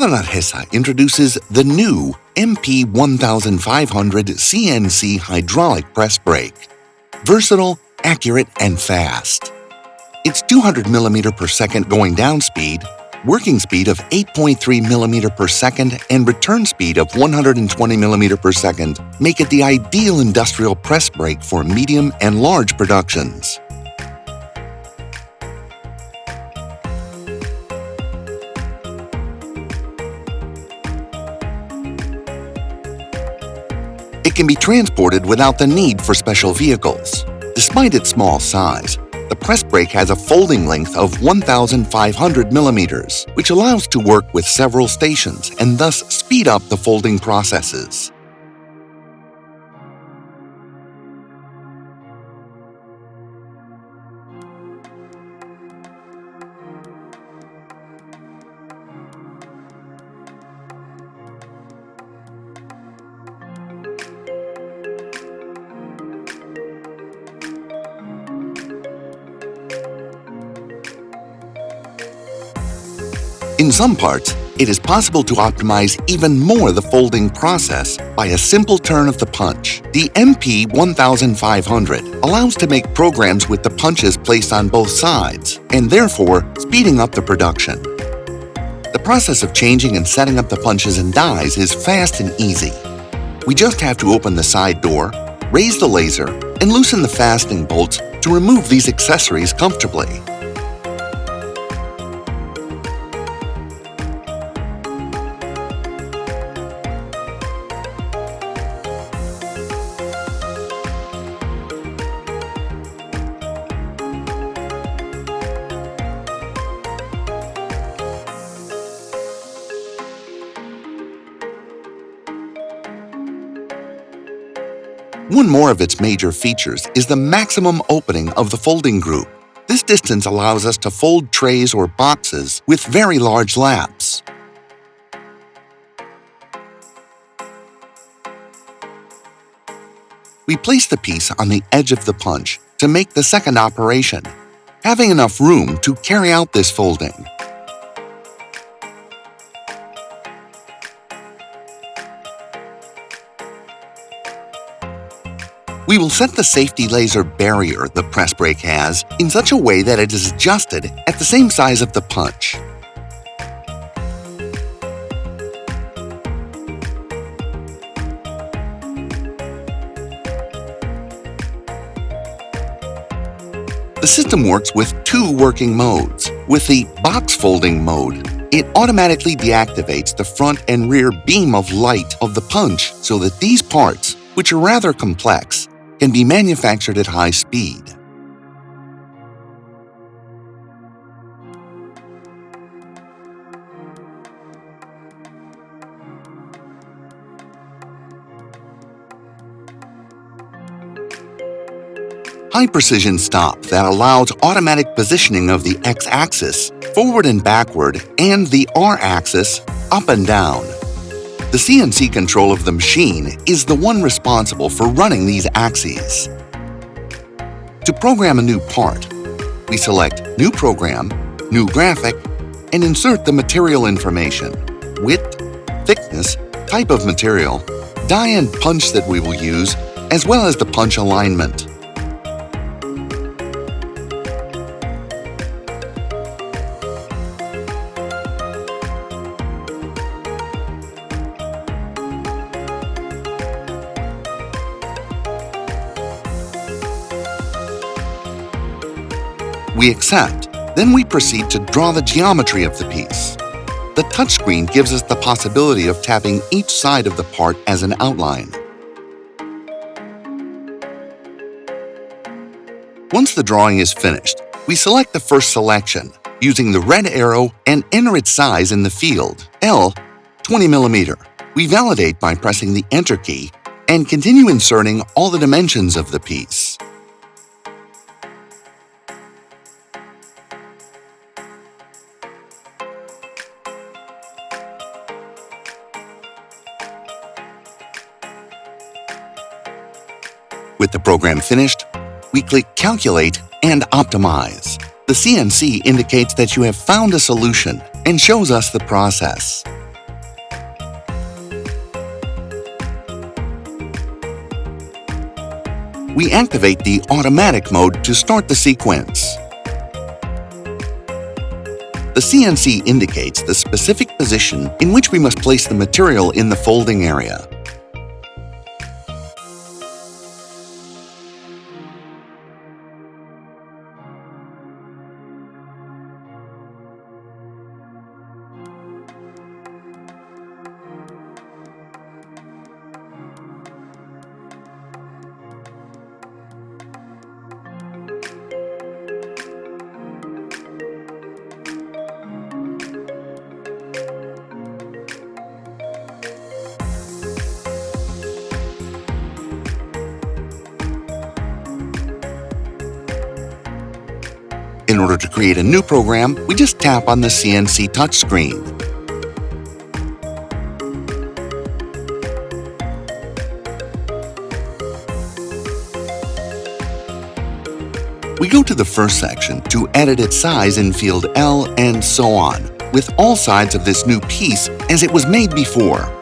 Nargesa introduces the new MP1500 CNC hydraulic press brake. Versatile, accurate, and fast. Its 200 mm per second going down speed, working speed of 8.3 mm per second, and return speed of 120 mm per second make it the ideal industrial press brake for medium and large productions. It can be transported without the need for special vehicles. Despite its small size, the press brake has a folding length of 1,500 millimeters, which allows to work with several stations and thus speed up the folding processes. In some parts, it is possible to optimize even more the folding process by a simple turn of the punch. The MP1500 allows to make programs with the punches placed on both sides, and therefore speeding up the production. The process of changing and setting up the punches and dies is fast and easy. We just have to open the side door, raise the laser, and loosen the fastening bolts to remove these accessories comfortably. One more of its major features is the maximum opening of the folding group. This distance allows us to fold trays or boxes with very large laps. We place the piece on the edge of the punch to make the second operation, having enough room to carry out this folding. We will set the safety laser barrier the press brake has in such a way that it is adjusted at the same size of the punch. The system works with two working modes. With the box folding mode, it automatically deactivates the front and rear beam of light of the punch so that these parts, which are rather complex, can be manufactured at high speed. High-precision stop that allows automatic positioning of the X-axis, forward and backward, and the R-axis, up and down. The CNC control of the machine is the one responsible for running these axes. To program a new part, we select New Program, New Graphic, and insert the material information, width, thickness, type of material, die and punch that we will use, as well as the punch alignment. We accept, then we proceed to draw the geometry of the piece. The touchscreen gives us the possibility of tapping each side of the part as an outline. Once the drawing is finished, we select the first selection using the red arrow and enter its size in the field, L 20 mm. We validate by pressing the Enter key and continue inserting all the dimensions of the piece. With the program finished, we click Calculate and Optimize. The CNC indicates that you have found a solution and shows us the process. We activate the automatic mode to start the sequence. The CNC indicates the specific position in which we must place the material in the folding area. In order to create a new program, we just tap on the CNC touchscreen. We go to the first section to edit its size in field L and so on, with all sides of this new piece as it was made before.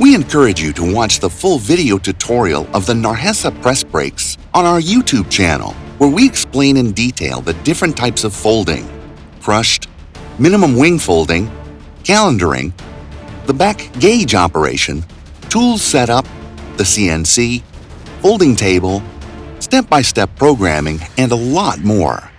We encourage you to watch the full video tutorial of the Nargesa press brakes on our YouTube channel, where we explain in detail the different types of folding, crushed, minimum wing folding, calendaring, the back gauge operation, tools setup, the CNC, folding table, step-by-step programming, and a lot more.